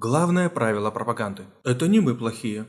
Главное правило пропаганды – это не мы плохие.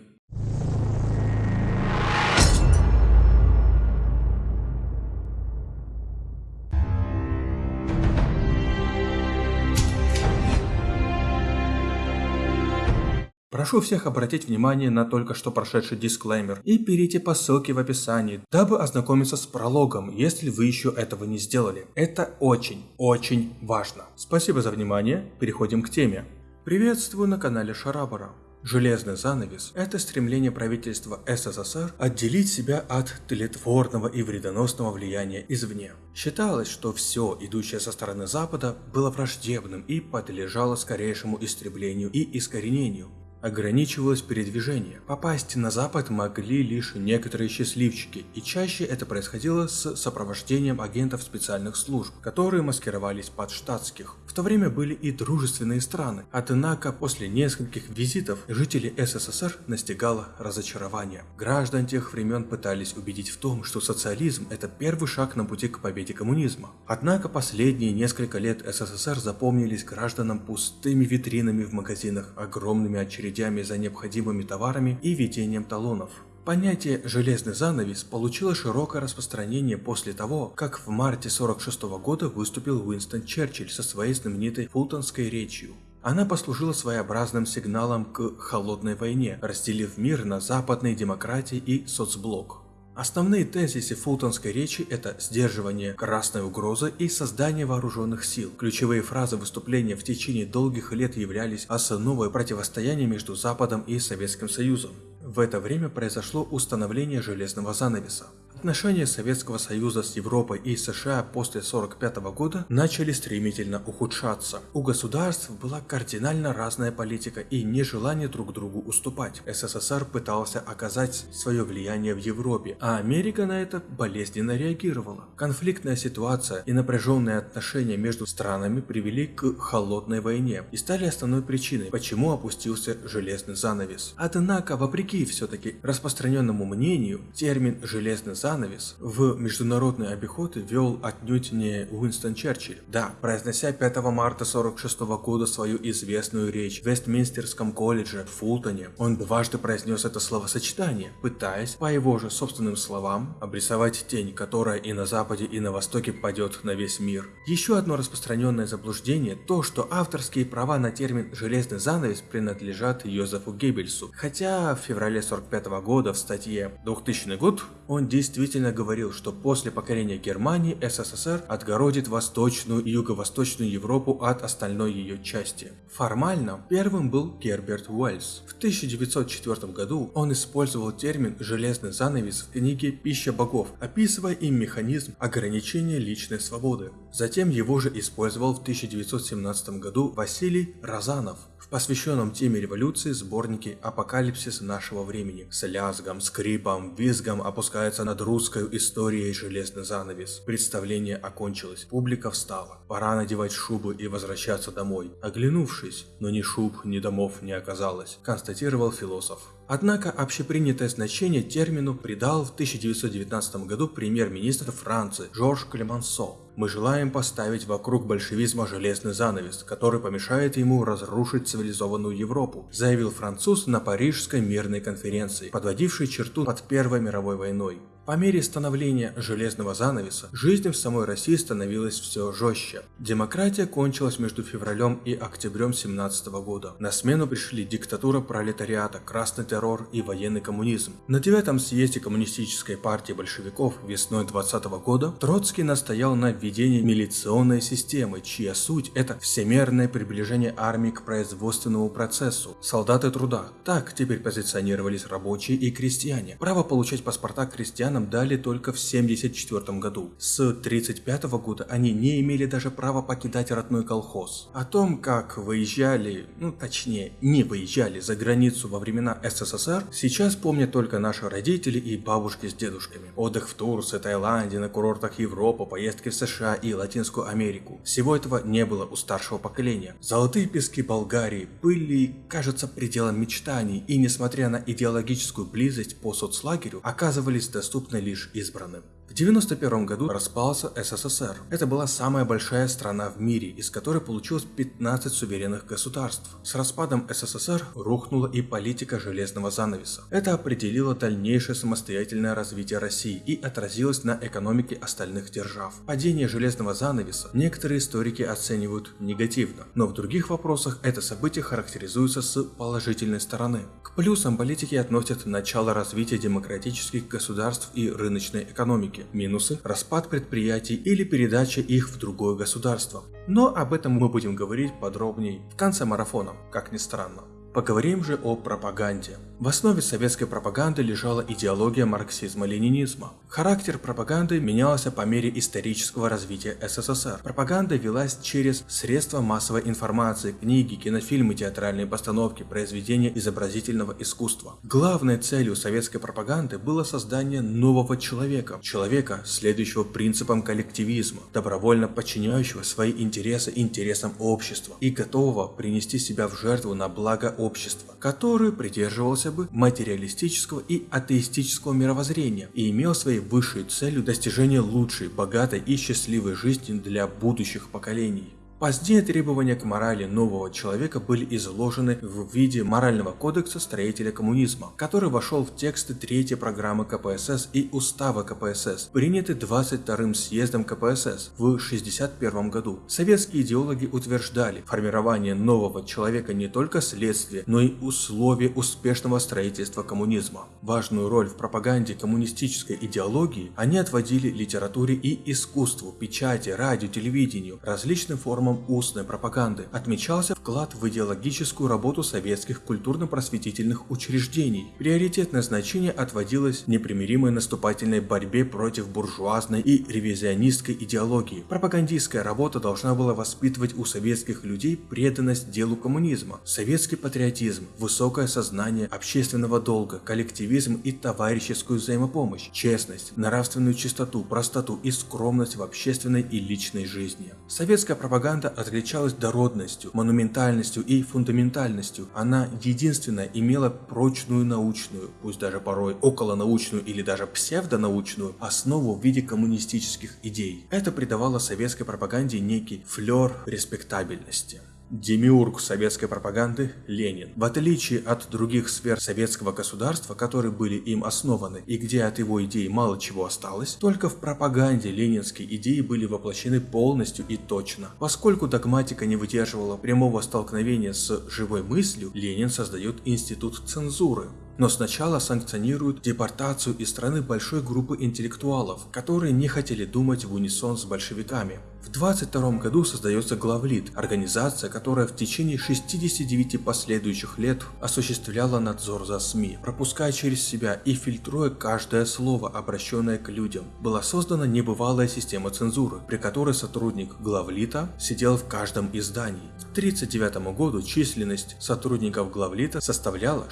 Прошу всех обратить внимание на только что прошедший дисклеймер и перейти по ссылке в описании, дабы ознакомиться с прологом, если вы еще этого не сделали. Это очень, очень важно. Спасибо за внимание, переходим к теме. Приветствую на канале Шарабара. Железный занавес – это стремление правительства СССР отделить себя от тлетворного и вредоносного влияния извне. Считалось, что все, идущее со стороны Запада, было враждебным и подлежало скорейшему истреблению и искоренению ограничивалось передвижение. Попасть на запад могли лишь некоторые счастливчики, и чаще это происходило с сопровождением агентов специальных служб, которые маскировались под штатских. В то время были и дружественные страны, однако после нескольких визитов жители СССР настигало разочарование. Граждан тех времен пытались убедить в том, что социализм – это первый шаг на пути к победе коммунизма. Однако последние несколько лет СССР запомнились гражданам пустыми витринами в магазинах, огромными очередями за необходимыми товарами и ведением талонов. Понятие «железный занавес» получило широкое распространение после того, как в марте 46 года выступил Уинстон Черчилль со своей знаменитой фултонской речью. Она послужила своеобразным сигналом к холодной войне, разделив мир на западные демократии и соцблок. Основные тезисы фултонской речи – это сдерживание красной угрозы и создание вооруженных сил. Ключевые фразы выступления в течение долгих лет являлись основой противостояния между Западом и Советским Союзом. В это время произошло установление железного занавеса. Отношения Советского Союза с Европой и США после 1945 года начали стремительно ухудшаться. У государств была кардинально разная политика и нежелание друг другу уступать. СССР пытался оказать свое влияние в Европе, а Америка на это болезненно реагировала. Конфликтная ситуация и напряженные отношения между странами привели к холодной войне и стали основной причиной, почему опустился железный занавес. Однако, вопреки все-таки распространенному мнению, термин «железный занавес» занавес в международный обиход вел отнюдь не Уинстон Черчилль. Да, произнося 5 марта 46 года свою известную речь в Вестминстерском колледже в Фултоне, он дважды произнес это словосочетание, пытаясь, по его же собственным словам, обрисовать тень, которая и на Западе, и на Востоке падет на весь мир. Еще одно распространенное заблуждение – то, что авторские права на термин «железный занавес» принадлежат Йозефу Геббельсу. Хотя в феврале 45 года в статье «2000 год» он действительно действительно говорил, что после покорения Германии СССР отгородит Восточную и Юго-Восточную Европу от остальной ее части. Формально первым был Герберт Уэльс. В 1904 году он использовал термин «железный занавес» в книге «Пища богов», описывая им механизм ограничения личной свободы. Затем его же использовал в 1917 году Василий Розанов посвященном теме революции сборнике «Апокалипсис нашего времени». С лязгом, скрипом, визгом опускается над русской историей железный занавес. Представление окончилось, публика встала. Пора надевать шубы и возвращаться домой. Оглянувшись, но ни шуб, ни домов не оказалось, констатировал философ. Однако общепринятое значение термину придал в 1919 году премьер-министр Франции Жорж Клемансо. Мы желаем поставить вокруг большевизма железный занавес, который помешает ему разрушить цивилизованную Европу, заявил француз на Парижской мирной конференции, подводившей черту под Первой мировой войной. По мере становления железного занавеса, жизнь в самой России становилась все жестче. Демократия кончилась между февралем и октябрем 17 года. На смену пришли диктатура пролетариата, красный террор и военный коммунизм. На девятом съезде коммунистической партии большевиков весной 20 года Троцкий настоял на введении милиционной системы, чья суть это всемерное приближение армии к производственному процессу. Солдаты труда. Так теперь позиционировались рабочие и крестьяне. Право получать паспорта крестьянам крестьянам дали только в 1974 году. С 1935 года они не имели даже права покидать родной колхоз. О том, как выезжали, ну точнее, не выезжали за границу во времена СССР, сейчас помнят только наши родители и бабушки с дедушками. Отдых в Турции, Таиланде, на курортах Европы, поездки в США и Латинскую Америку. Всего этого не было у старшего поколения. Золотые пески Болгарии были, кажется, пределом мечтаний и, несмотря на идеологическую близость по соцлагерю, оказывались доступны доступны лишь избранным. В 1991 году распался СССР. Это была самая большая страна в мире, из которой получилось 15 суверенных государств. С распадом СССР рухнула и политика железного занавеса. Это определило дальнейшее самостоятельное развитие России и отразилось на экономике остальных держав. Падение железного занавеса некоторые историки оценивают негативно, но в других вопросах это событие характеризуется с положительной стороны. К плюсам политики относят начало развития демократических государств и рыночной экономики экономики. Минусы – распад предприятий или передача их в другое государство. Но об этом мы будем говорить подробнее в конце марафона, как ни странно. Поговорим же о пропаганде. В основе советской пропаганды лежала идеология марксизма-ленинизма. Характер пропаганды менялся по мере исторического развития СССР. Пропаганда велась через средства массовой информации, книги, кинофильмы, театральные постановки, произведения изобразительного искусства. Главной целью советской пропаганды было создание нового человека, человека, следующего принципам коллективизма, добровольно подчиняющего свои интересы интересам общества и готового принести себя в жертву на благо общества, который придерживался бы материалистического и атеистического мировоззрения и имел своей высшей целью достижение лучшей, богатой и счастливой жизни для будущих поколений. Позднее требования к морали нового человека были изложены в виде морального кодекса строителя коммунизма, который вошел в тексты третьей программы КПСС и устава КПСС, приняты 22-м съездом КПСС в 1961 году. Советские идеологи утверждали, формирование нового человека не только следствие, но и условие успешного строительства коммунизма. Важную роль в пропаганде коммунистической идеологии они отводили литературе и искусству, печати, радио, телевидению, различным формам формам устной пропаганды отмечался вклад в идеологическую работу советских культурно-просветительных учреждений. Приоритетное значение отводилось непримиримой наступательной борьбе против буржуазной и ревизионистской идеологии. Пропагандистская работа должна была воспитывать у советских людей преданность делу коммунизма, советский патриотизм, высокое сознание общественного долга, коллективизм и товарищескую взаимопомощь, честность, нравственную чистоту, простоту и скромность в общественной и личной жизни. Советская пропаганда Пропаганда отличалась дородностью, монументальностью и фундаментальностью. Она единственная имела прочную научную, пусть даже порой околонаучную или даже псевдонаучную, основу в виде коммунистических идей. Это придавало советской пропаганде некий флер респектабельности. Демиург советской пропаганды Ленин. В отличие от других сфер советского государства, которые были им основаны и где от его идей мало чего осталось, только в пропаганде ленинские идеи были воплощены полностью и точно. Поскольку догматика не выдерживала прямого столкновения с живой мыслью, Ленин создает институт цензуры, но сначала санкционируют депортацию из страны большой группы интеллектуалов, которые не хотели думать в унисон с большевиками. В 22 году создается Главлит, организация, которая в течение 69 последующих лет осуществляла надзор за СМИ, пропуская через себя и фильтруя каждое слово, обращенное к людям. Была создана небывалая система цензуры, при которой сотрудник Главлита сидел в каждом издании. К 1939 году численность сотрудников Главлита составляла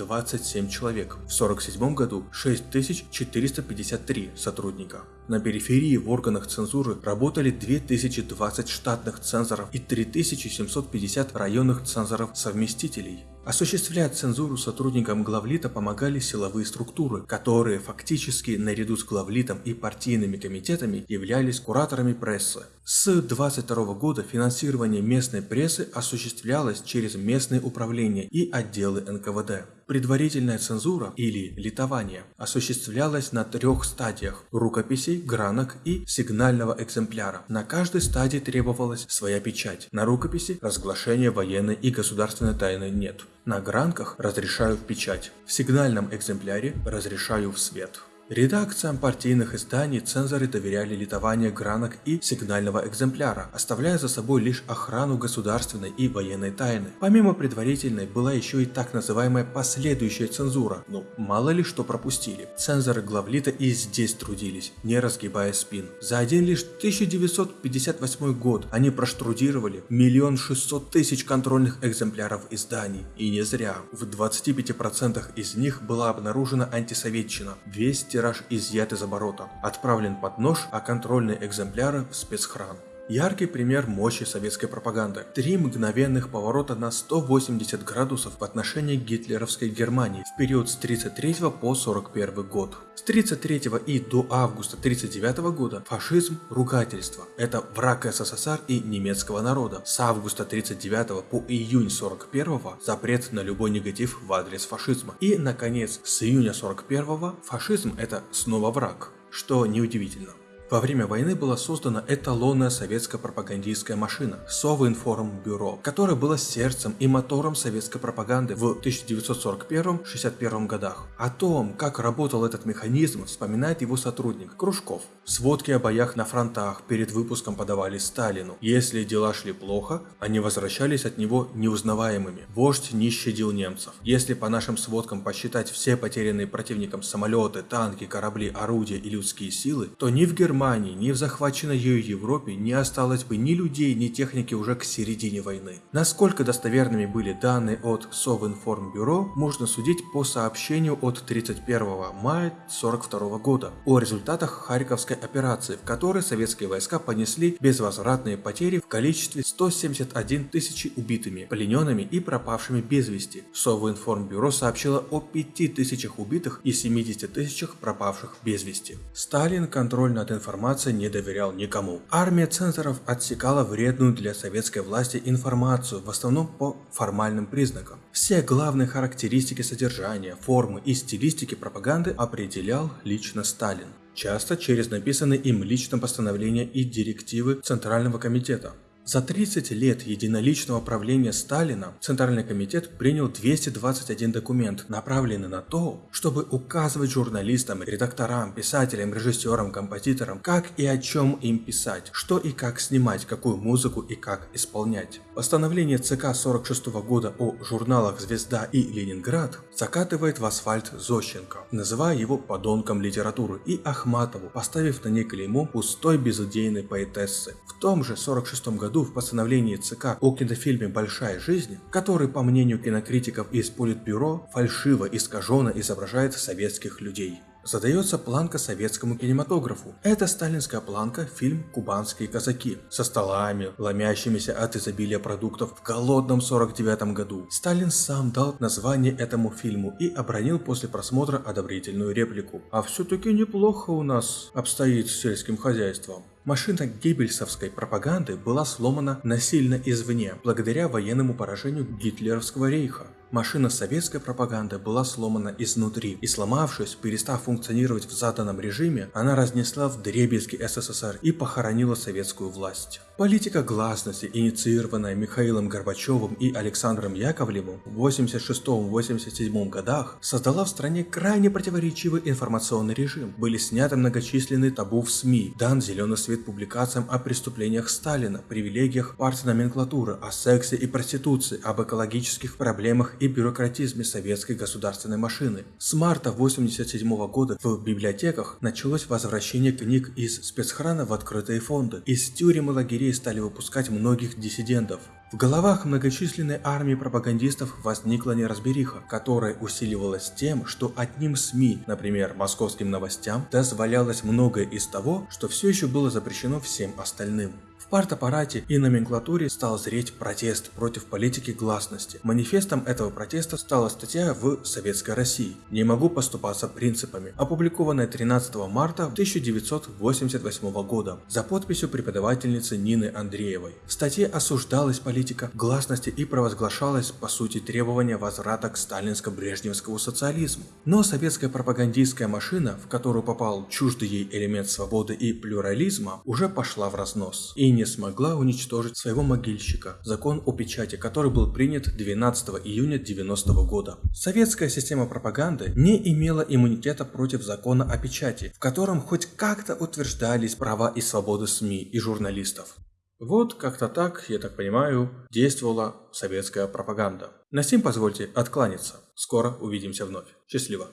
6027 человек, в 1947 году 6453 сотрудника. На периферии в органах цензуры работали 2020 штатных цензоров и 3750 районных цензоров-совместителей. Осуществлять цензуру сотрудникам главлита помогали силовые структуры, которые фактически наряду с главлитом и партийными комитетами являлись кураторами прессы. С 22 года финансирование местной прессы осуществлялось через местные управления и отделы НКВД. Предварительная цензура или литование осуществлялась на трех стадиях – рукописей, гранок и сигнального экземпляра. На каждой стадии требовалась своя печать. На рукописи разглашения военной и государственной тайны нет. На гранках разрешаю в печать. В сигнальном экземпляре разрешаю в свет. Редакциям партийных изданий цензоры доверяли литование гранок и сигнального экземпляра, оставляя за собой лишь охрану государственной и военной тайны. Помимо предварительной была еще и так называемая последующая цензура, ну мало ли что пропустили. Цензоры главлита и здесь трудились, не разгибая спин. За один лишь 1958 год они проштрудировали миллион шестьсот тысяч контрольных экземпляров изданий. И не зря. В 25% из них была обнаружена антисоветчина. Весь тираж изъят из оборота, отправлен под нож, а контрольные экземпляры в спецхран. Яркий пример мощи советской пропаганды. Три мгновенных поворота на 180 градусов в отношении гитлеровской Германии в период с 33 по 41 год. С 33 и до августа 39 года фашизм – ругательство. Это враг СССР и немецкого народа. С августа 39 по июнь 41 запрет на любой негатив в адрес фашизма. И, наконец, с июня 41 фашизм – это снова враг, что неудивительно. Во время войны была создана эталонная советская пропагандистская машина Совинформбюро, которая была сердцем и мотором советской пропаганды в 1941-61 годах. О том, как работал этот механизм, вспоминает его сотрудник Кружков. Сводки о боях на фронтах перед выпуском подавали Сталину. Если дела шли плохо, они возвращались от него неузнаваемыми. Вождь не щадил немцев. Если по нашим сводкам посчитать все потерянные противником самолеты, танки, корабли, орудия и людские силы, то ни в Германии Германии, ни в захваченной ею Европе не осталось бы ни людей, ни техники уже к середине войны. Насколько достоверными были данные от Совинформбюро, можно судить по сообщению от 31 мая 1942 года о результатах Харьковской операции, в которой советские войска понесли безвозвратные потери в количестве 171 тысячи убитыми, плененными и пропавшими без вести. Совинформбюро сообщило о 5 тысячах убитых и 70 тысячах пропавших без вести. Сталин контроль над информацией информации не доверял никому. Армия цензоров отсекала вредную для советской власти информацию, в основном по формальным признакам. Все главные характеристики содержания, формы и стилистики пропаганды определял лично Сталин часто через написанные им лично постановления и директивы Центрального комитета. За 30 лет единоличного правления Сталина Центральный комитет принял 221 документ, направленный на то, чтобы указывать журналистам, редакторам, писателям, режиссерам, композиторам, как и о чем им писать, что и как снимать, какую музыку и как исполнять. Постановление ЦК 46 года о журналах «Звезда» и «Ленинград» закатывает в асфальт Зощенко, называя его подонком литературы, и Ахматову, поставив на ней клеймо пустой безыдейной поэтессы. В том же 46 году году в постановлении ЦК о кинофильме «Большая жизнь», который, по мнению кинокритиков из Политбюро, фальшиво искаженно изображает советских людей задается планка советскому кинематографу. Это сталинская планка фильм «Кубанские казаки» со столами, ломящимися от изобилия продуктов в голодном 49 году. Сталин сам дал название этому фильму и обронил после просмотра одобрительную реплику. А все-таки неплохо у нас обстоит с сельским хозяйством. Машина геббельсовской пропаганды была сломана насильно извне, благодаря военному поражению гитлеровского рейха. Машина советской пропаганды была сломана изнутри, и сломавшись, перестав функционировать в заданном режиме, она разнесла в дребезги СССР и похоронила советскую власть. Политика гласности, инициированная Михаилом Горбачевым и Александром Яковлевым в 86-87 годах, создала в стране крайне противоречивый информационный режим. Были сняты многочисленные табу в СМИ, дан зеленый свет публикациям о преступлениях Сталина, привилегиях партии номенклатуры, о сексе и проституции, об экологических проблемах и бюрократизме советской государственной машины. С марта 1987 года в библиотеках началось возвращение книг из спецхрана в открытые фонды. Из тюрем и лагерей стали выпускать многих диссидентов. В головах многочисленной армии пропагандистов возникла неразбериха, которая усиливалась тем, что одним СМИ, например, московским новостям, дозволялось многое из того, что все еще было запрещено всем остальным партаппарате и номенклатуре стал зреть протест против политики гласности. Манифестом этого протеста стала статья в «Советской России. Не могу поступаться принципами», опубликованная 13 марта 1988 года за подписью преподавательницы Нины Андреевой. В статье осуждалась политика гласности и провозглашалось по сути требование возврата к сталинско-брежневскому социализму. Но советская пропагандистская машина, в которую попал чуждый ей элемент свободы и плюрализма, уже пошла в разнос. И не не смогла уничтожить своего могильщика, закон о печати, который был принят 12 июня 90 года. Советская система пропаганды не имела иммунитета против закона о печати, в котором хоть как-то утверждались права и свободы СМИ и журналистов. Вот как-то так, я так понимаю, действовала советская пропаганда. На сим позвольте откланяться. Скоро увидимся вновь. Счастливо.